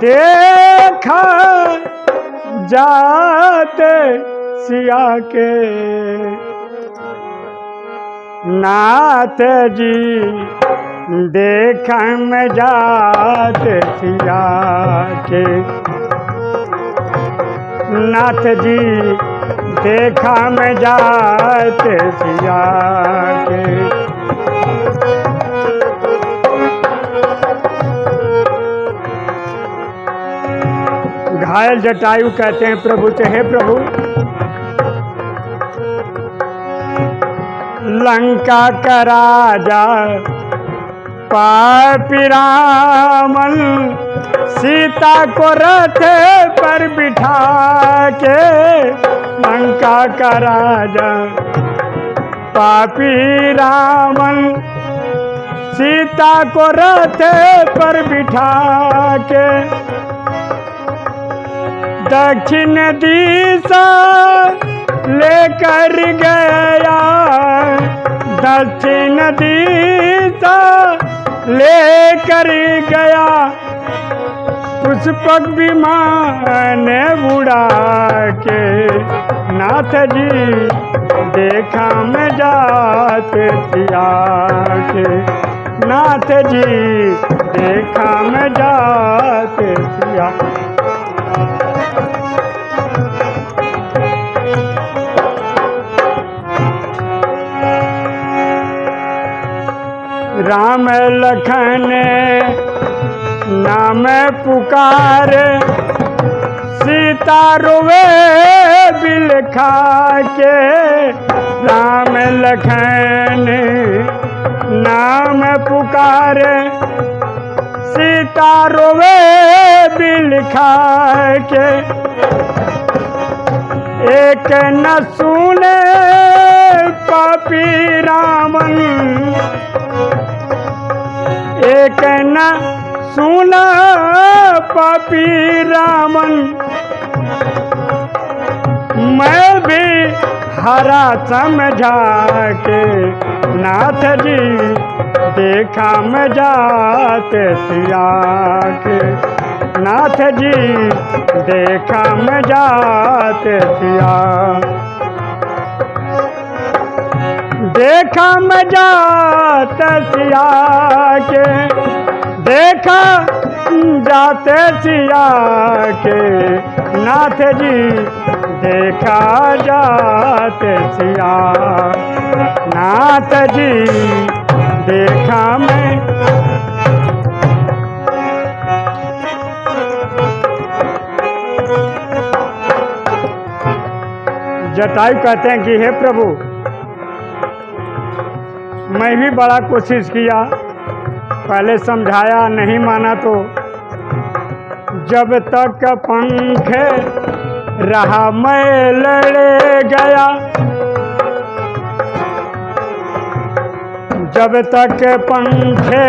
देखा जाते सिया के। नाथ जी, देखा में जाते सिया के। नाथ जी, देखा में जाते सिया के। घायल जटायु कहते हैं प्रभु से, हे प्रभु, लंका का राजा पापी रामन सीता को रथ पर बिठा के लंका का राजा पापी रामन सीता को रथ पर बिठा के दक्षिण दिशा लेकर गया। दक्षिण दिशा लेकर गया। पुष्पक विमान उड़ा के नाथ जी देखा में जाते के। नाथ जी देखा में जाते सिया राम लखन नाम पुकार, सीता रोवे बिलखा के राम लखन नाम पुकार, सीता रोवे बिलखा के एक न सुने पापी रामन एक न सुना पापी रामन। मैं भी हरा समझा के नाथ जी देखा मैं जाते के नाथ जी देखा मैं जाते सिया देखा मैं जाते सिया के देखा जाते सिया के नाथ जी, देखा जाते सिया नाथ जी, देखा मैं। जटायु कहते हैं कि हे प्रभु मैं भी बड़ा कोशिश किया, पहले समझाया, नहीं माना तो। जब तक पंख रहा मैं लड़े गया। जब तक पंखे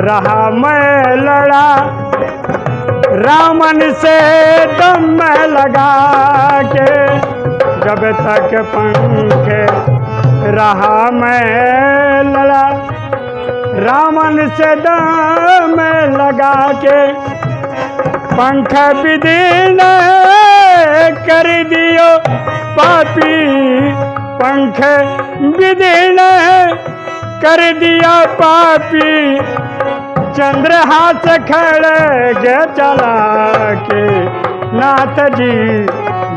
रहा मैं लड़ा, रामन से दम लगा के। जब तक पंख रहा मैं लड़ा। रामन से दम लगा के पंख विदीन कर दियो। पापी पंख विदीन कर दिया पापी। चंद्र हाथ खड़े गे चला के नाथ जी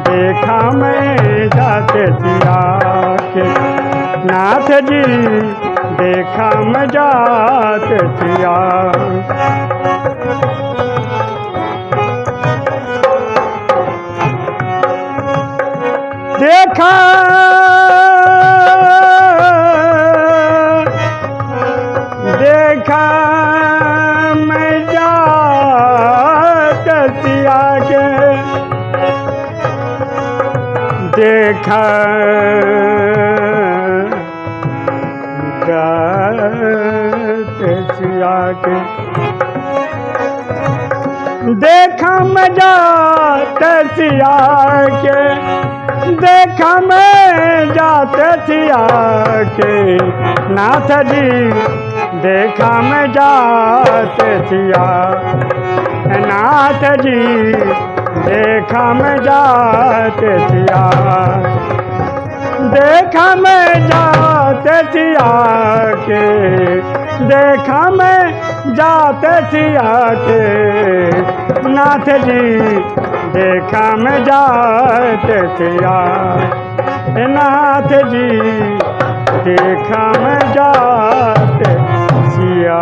देखा मैं जाते सिया के। नाथ जी देखा मैं जाते सिया। देखा देखा मैं जात के। देखा देखा मैं जात के देखा मैं जाते सिया के नाथ जी, देखा मैं जाते सिया नाथ जी, देखा मैं जाते सिया देखा मैं जाते सिया के देखा मैं जाते सिया के नाथ जी, देखा मैं जाते सिया नाथ जी, देखा मैं जाते सिया